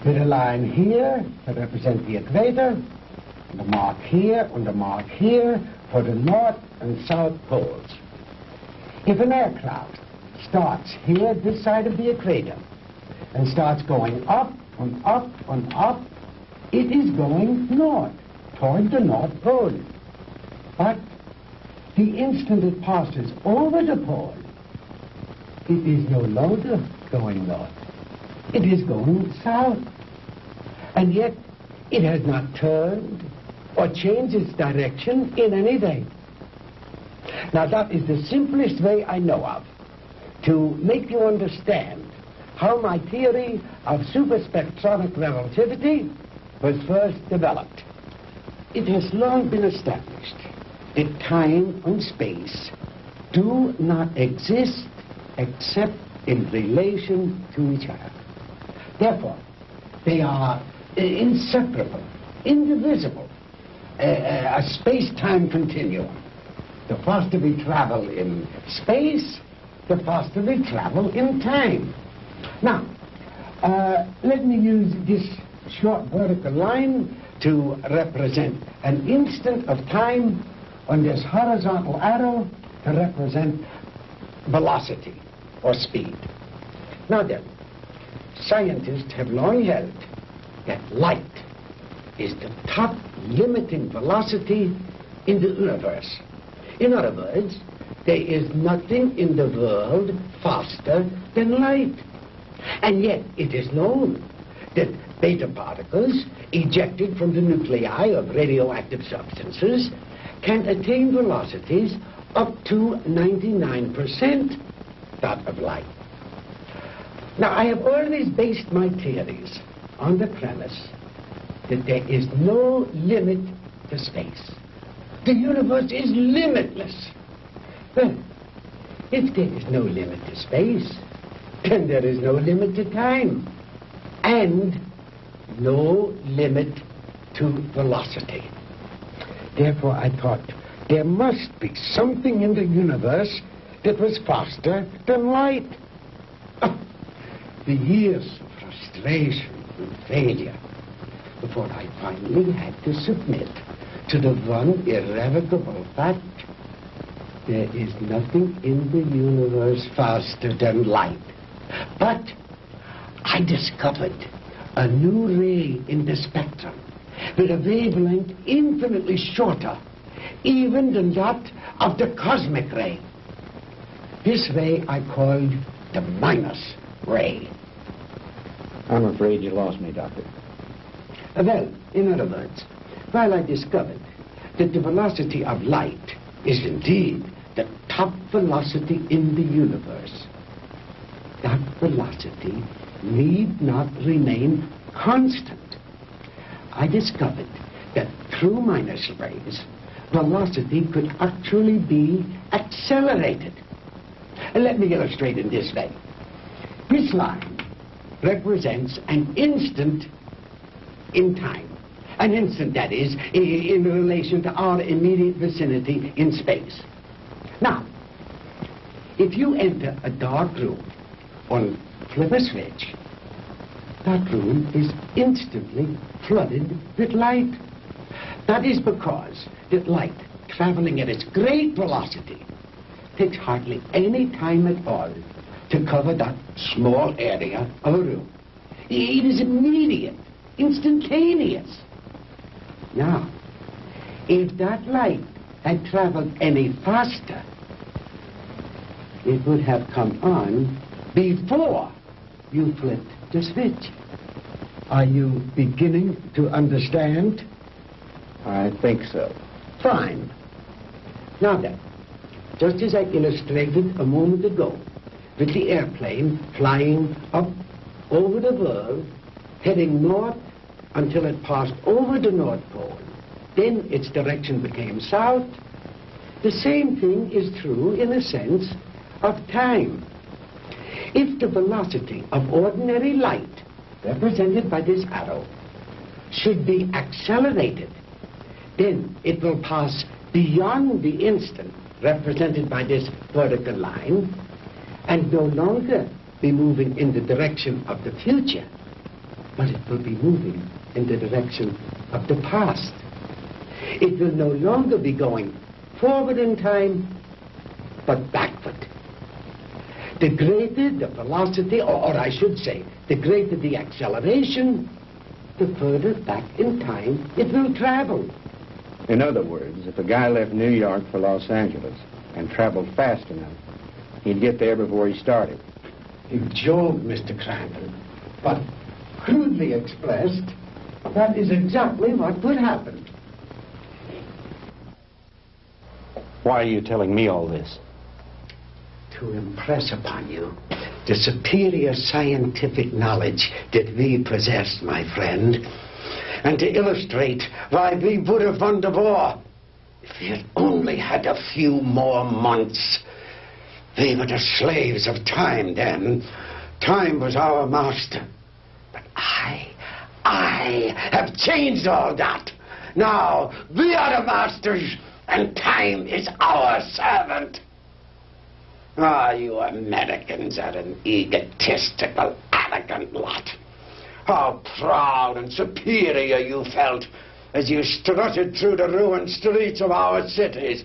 With a line here to represent the equator, and a mark here and a mark here for the north and south poles. If an aircraft starts here, this side of the equator, and starts going up and up and up, it is going north, toward the North Pole. But the instant it passes over the pole, it is no longer going north. It is going south. And yet, it has not turned or changed its direction in any way. Now, that is the simplest way I know of to make you understand how my theory of superspectronic relativity was first developed. It has long been established that time and space do not exist except in relation to each other. Therefore, they are uh, inseparable, indivisible, uh, uh, a space-time continuum. The faster we travel in space, the faster we travel in time. Now, uh, let me use this short vertical line to represent an instant of time on this horizontal arrow to represent velocity or speed. Now then, scientists have long held that light is the top limiting velocity in the universe. In other words, there is nothing in the world faster than light. And yet it is known that beta particles ejected from the nuclei of radioactive substances can attain velocities up to 99% that of light. Now, I have always based my theories on the premise that there is no limit to space. The universe is limitless. Well, if there is no limit to space, then there is no limit to time. And no limit to velocity. Therefore, I thought there must be something in the universe that was faster than light. Oh, the years of frustration and failure before I finally had to submit to the one irrevocable fact there is nothing in the universe faster than light. But I discovered a new ray in the spectrum with a wavelength infinitely shorter even than that of the cosmic ray. This ray I called the minus ray. I'm afraid you lost me, Doctor. Well, in other words, while I discovered that the velocity of light is indeed the top velocity in the universe, that velocity need not remain constant. I discovered that through minus rays, velocity could actually be accelerated. Let me illustrate in this way. This line represents an instant in time. An instant, that is, in relation to our immediate vicinity in space. Now, if you enter a dark room or flip a switch, that room is instantly flooded with light. That is because that light, traveling at its great velocity, takes hardly any time at all to cover that small area of a room. It is immediate, instantaneous. Now, if that light had traveled any faster, it would have come on before you flipped the switch. Are you beginning to understand? I think so. Fine. Now then, just as I illustrated a moment ago, with the airplane flying up over the world, heading north until it passed over the North Pole. Then its direction became south. The same thing is true, in a sense, of time. If the velocity of ordinary light, represented by this arrow, should be accelerated, then it will pass beyond the instant, represented by this vertical line, and no longer be moving in the direction of the future, but it will be moving in the direction of the past. It will no longer be going forward in time, but backward. The greater the velocity, or, or I should say, the greater the acceleration, the further back in time it will travel. In other words, if a guy left New York for Los Angeles and traveled fast enough, he'd get there before he started. You joke, Mr. Crandall. But crudely expressed, that is exactly what would happen. Why are you telling me all this? To impress upon you the superior scientific knowledge that we possess, my friend, and to illustrate why we would have won the war if we had only had a few more months. We were the slaves of time then. Time was our master. But I, I have changed all that. Now we are the masters, and time is our servant. Ah, you Americans are an egotistical, arrogant lot. How proud and superior you felt as you strutted through the ruined streets of our cities.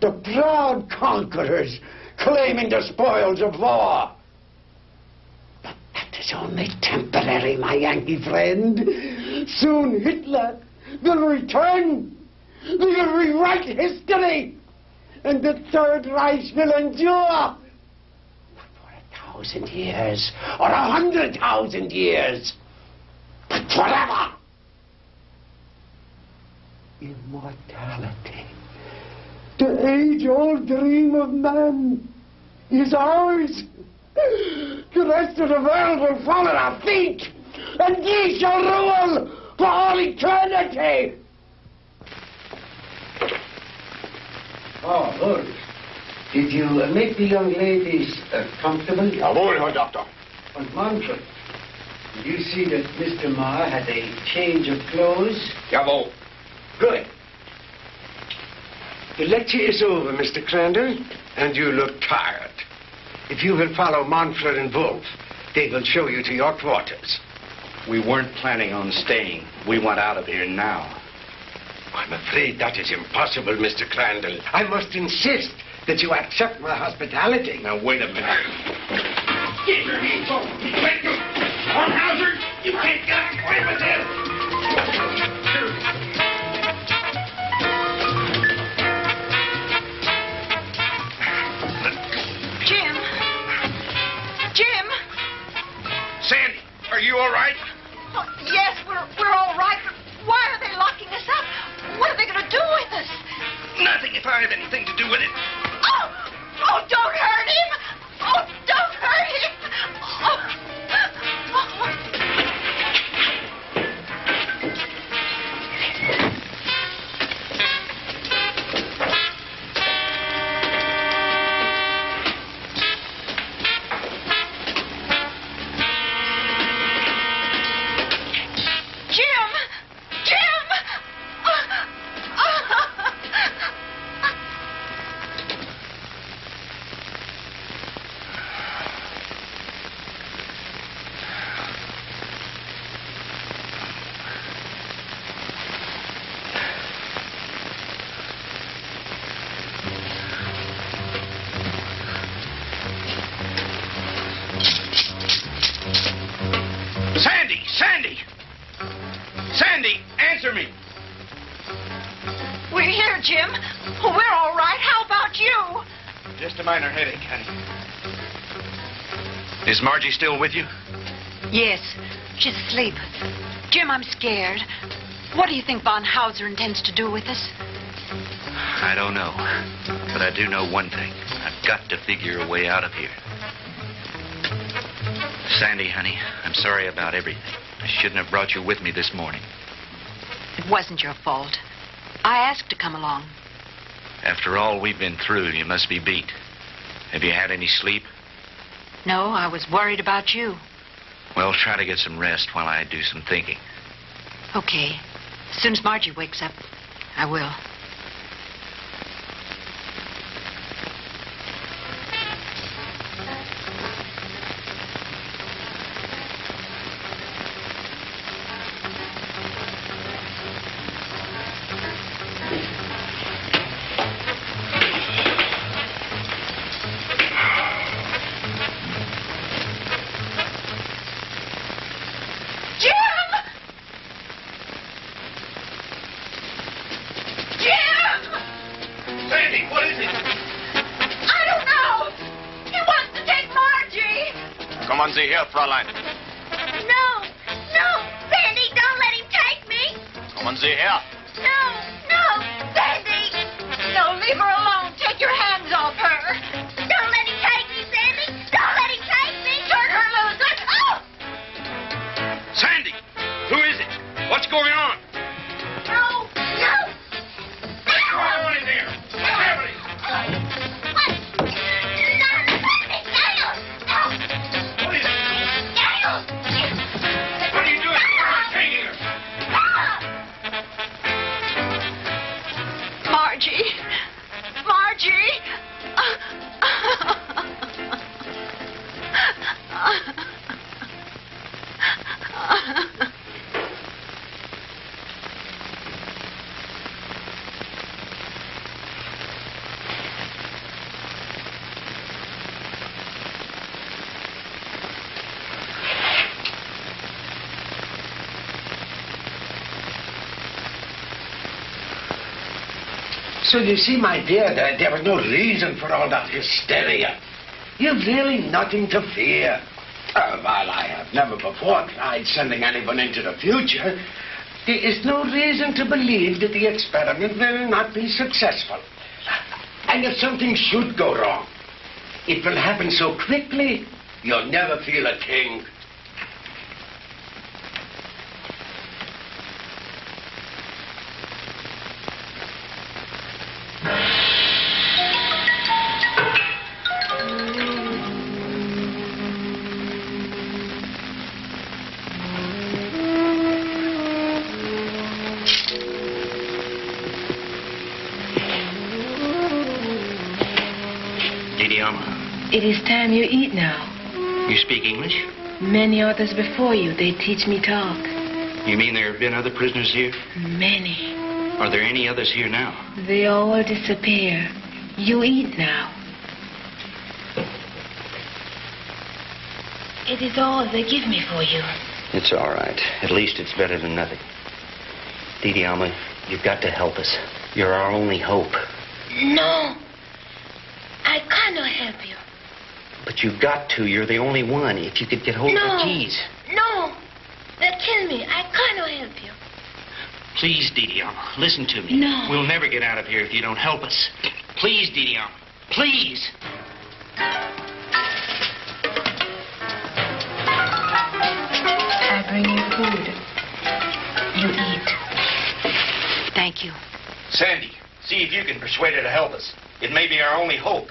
The proud conquerors claiming the spoils of war. But that is only temporary, my Yankee friend. Soon Hitler will return. We will rewrite history. And the Third Reich will endure. For a thousand years or a hundred thousand years, but forever. Immortality. The age-old dream of man is ours. The rest of the world will fall at our feet, and ye shall rule for all eternity. Oh, good. Did you uh, make the young ladies uh, comfortable? Jawohl, Herr Doctor. And Manfred, did you see that Mr. Marr had a change of clothes? Jawohl. Good. The lecture is over, Mr. Crandall, and you look tired. If you will follow Manfred and Wolf, they will show you to your quarters. We weren't planning on staying. We want out of here now. I'm afraid that is impossible, Mr. Crandall. I must insist that you accept my hospitality. Now, wait a minute. Get your hands off me. Let go. Von Hauser, you can't get away with this. Jim! Jim! Sandy, are you all right? Oh, yes, we're, we're all right, but why are they locking us up? What are they going to do with us? Nothing if I have anything to do with it. Oh! Oh, don't hurt him! Oh, don't hurt him! Oh. Jim! Is Margie still with you? Yes, she's asleep. Jim, I'm scared. What do you think Von Hauser intends to do with us? I don't know. But I do know one thing. I've got to figure a way out of here. Sandy, honey, I'm sorry about everything. I shouldn't have brought you with me this morning. It wasn't your fault. I asked to come along. After all we've been through, you must be beat. Have you had any sleep? No, I was worried about you. Well, try to get some rest while I do some thinking. Okay. As soon as Margie wakes up, I will. So you see, my dear, there, there was no reason for all that hysteria. You've really nothing to fear. Uh, while I have never before tried sending anyone into the future, there is no reason to believe that the experiment will not be successful. And if something should go wrong, it will happen so quickly, you'll never feel a thing. Now. you speak English? Many others before you, they teach me talk. You mean there have been other prisoners here? Many. Are there any others here now? They all disappear. You eat now. It is all they give me for you. It's all right. At least it's better than nothing. Didi Alma, you've got to help us. You're our only hope. No. I cannot help you. But you've got to. You're the only one. If you could get hold of the keys. No. They'll kill me. I cannot help you. Please, Didiama, listen to me. No. We'll never get out of here if you don't help us. Please, Didiama, please. I bring you food. You eat. Thank you. Sandy, see if you can persuade her to help us. It may be our only hope.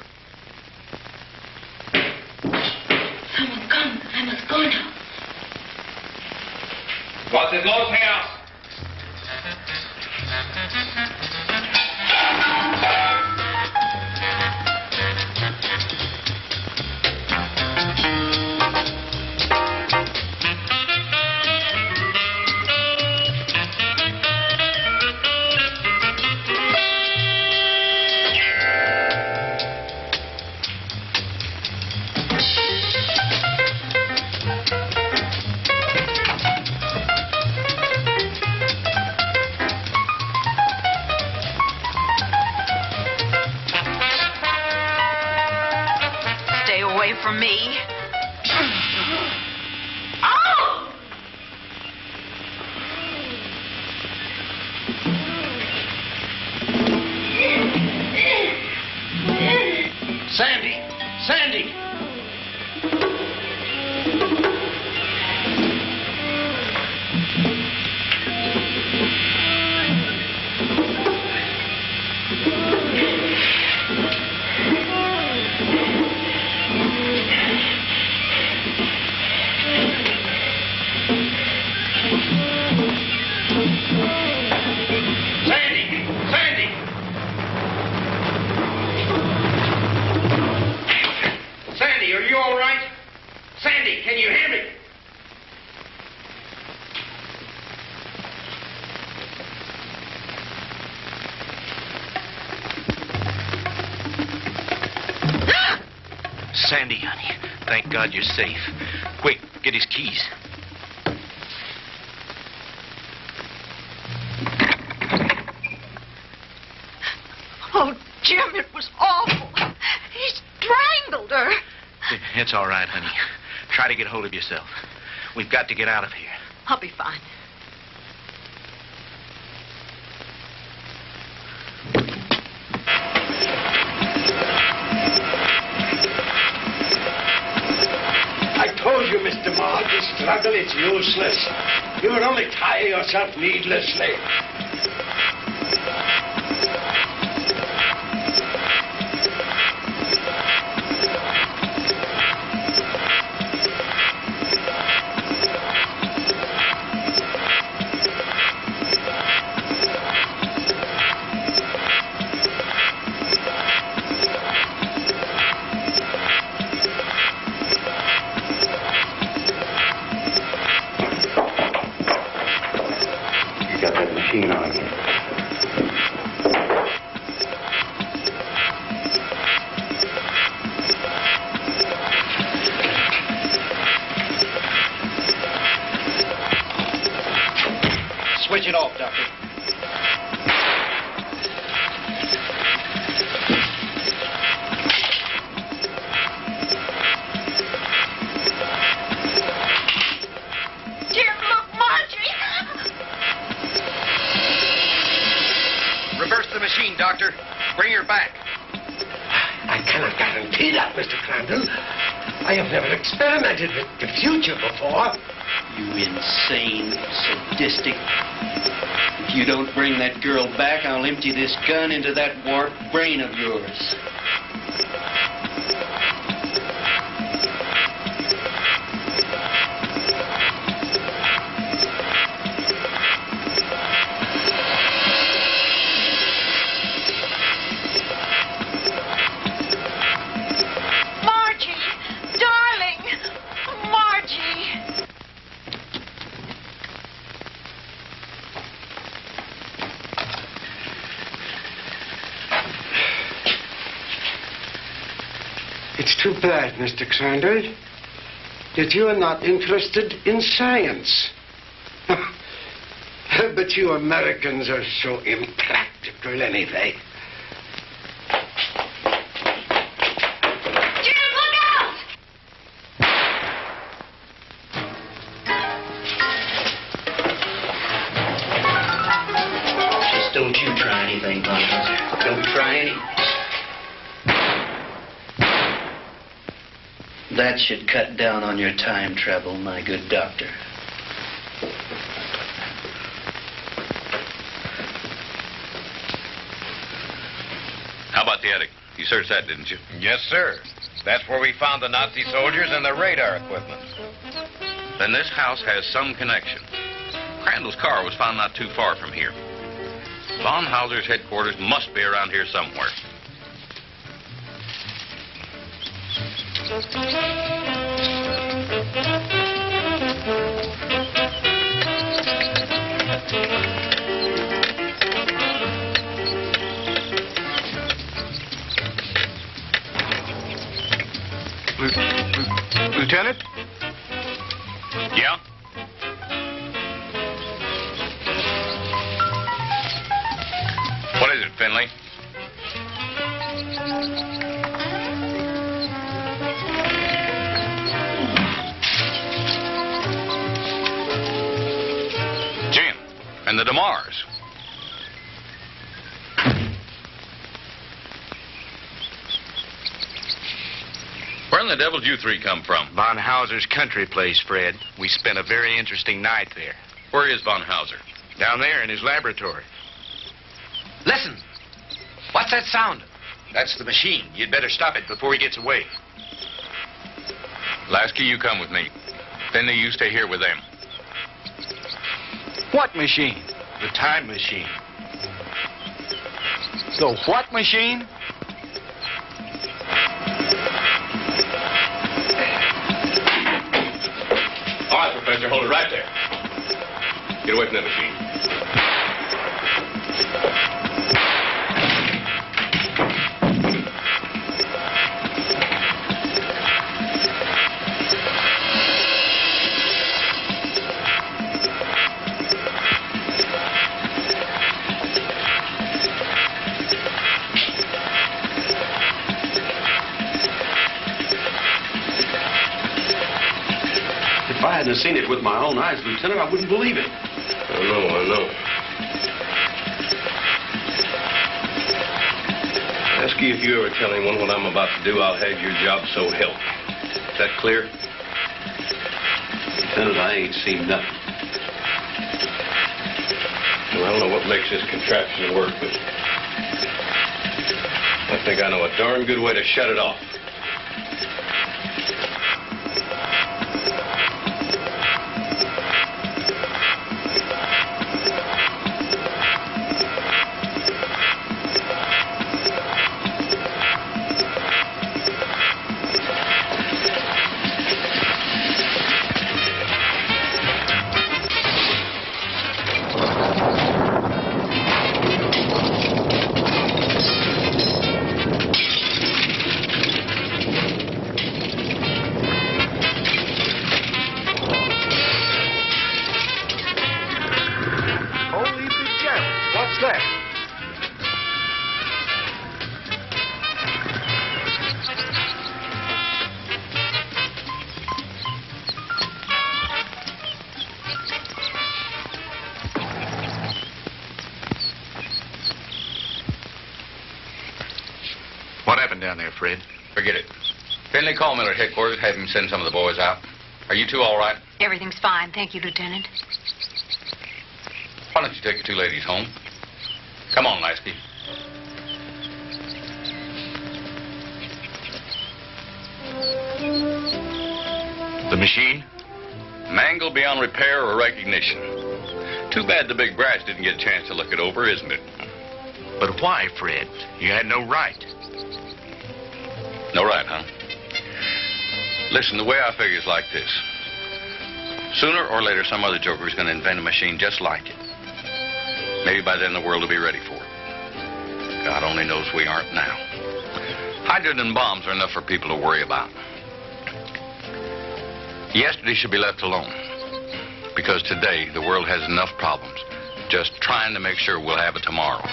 God you're safe. Quick, get his keys. Oh, Jim, it was awful. He strangled her. It's all right, honey. Try to get hold of yourself. We've got to get out of useless. You would only tire yourself needlessly. This gun into that warped brain of yours. Mr. Crandall, that you are not interested in science. but you Americans are so impractical anyway. That should cut down on your time travel, my good doctor. How about the attic? You searched that, didn't you? Yes, sir. That's where we found the Nazi soldiers and their radar equipment. Then this house has some connection. Crandall's car was found not too far from here. Von Hauser's headquarters must be around here somewhere. Lieutenant? Yeah? What is it, Finley? And the DeMars. Where in the devil did you three come from? Von Hauser's country place, Fred. We spent a very interesting night there. Where is Von Hauser? Down there in his laboratory. Listen. What's that sound? That's the machine. You'd better stop it before he gets away. Lasky, you come with me. Finley, you stay here with them. What machine? The time machine. The what machine? All right, Professor, hold it right there. Get away from that machine. Hadn't seen it with my own eyes, Lieutenant, I wouldn't believe it. I know, I know. Ask you if you ever tell anyone what I'm about to do, I'll have your job so help. Is that clear? Lieutenant, I ain't seen nothing. Well, I don't know what makes this contraption work, but I think I know a darn good way to shut it off. Fred? Forget it. Finley, call Miller at headquarters. Have him send some of the boys out. Are you two all right? Everything's fine. Thank you, Lieutenant. Why don't you take the two ladies home? Come on, Lasky. The machine? Mangled beyond repair or recognition. Too bad the big brass didn't get a chance to look it over, isn't it? But why, Fred? You had no right. No right, huh? Listen, the way I figure is like this. Sooner or later, some other joker is going to invent a machine just like it. Maybe by then the world will be ready for it. God only knows we aren't now. Hydrogen bombs are enough for people to worry about. Yesterday should be left alone. Because today, the world has enough problems. Just trying to make sure we'll have it tomorrow.